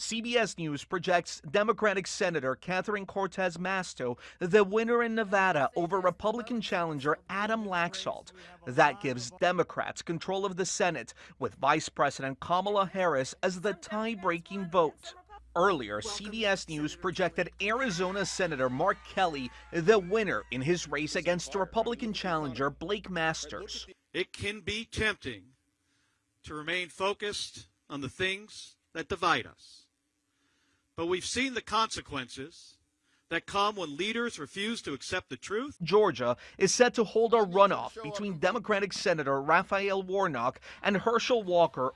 CBS News projects Democratic Senator Catherine Cortez Masto the winner in Nevada over Republican challenger Adam Laxalt. That gives Democrats control of the Senate, with Vice President Kamala Harris as the tie breaking vote. Earlier, CBS News projected Arizona Senator Mark Kelly the winner in his race against Republican challenger Blake Masters. It can be tempting to remain focused on the things that divide us. But we've seen the consequences that come when leaders refuse to accept the truth. Georgia is set to hold a runoff between Democratic Senator Raphael Warnock and Herschel Walker